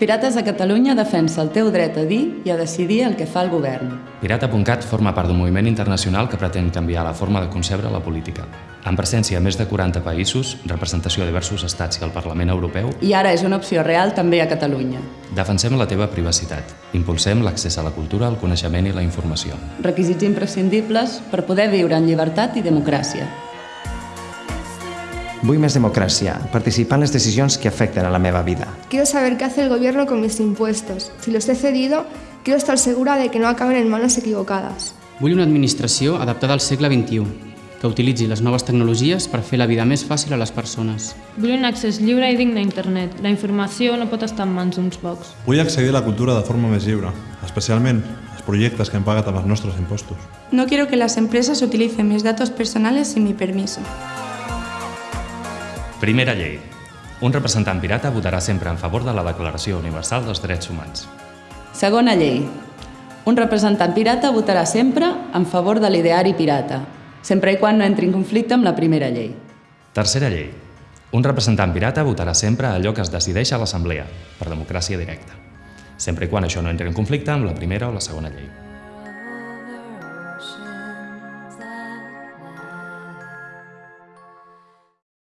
Pirates de Catalunya defensa el teu dret a dir i a decidir el que fa el govern. Pirata.cat forma part d'un moviment internacional que pretén canviar la forma de concebre la política. Amb presència a més de 40 països, representació a diversos estats i al Parlament Europeu, I ara és una opció real també a Catalunya. defensem la teva privacitat. Impulsem l'accés a la cultura, el coneixement i la informació. Requisits imprescindibles per poder viure en llibertat i democràcia. Vull més democràcia, participar en les decisions que afecten a la meva vida. Quiero saber qué hace el gobierno con mis impuestos. Si los he cedido, quiero estar segura de que no acaben en manos equivocadas. Vull una administració adaptada al segle XXI, que utilitzi les noves tecnologies per fer la vida més fàcil a les persones. Vull un accés lliure i digne a internet. La informació no pot estar en mans d'uns pocs. Vull accedir a la cultura de forma més lliure, especialment els projectes que hem pagat amb els nostres impostos. No quiero que las empresas utilicen mis datos personales sin mi permiso. Primera llei. Un representant pirata votarà sempre en favor de la Declaració Universal dels Drets Humans. Segona llei. Un representant pirata votarà sempre en favor de l'ideari pirata, sempre i quan no entri en conflicte amb la primera llei. Tercera llei. Un representant pirata votarà sempre allò que es decideix a l'Assemblea, per democràcia directa, sempre i quan això no entri en conflicte amb la primera o la segona llei.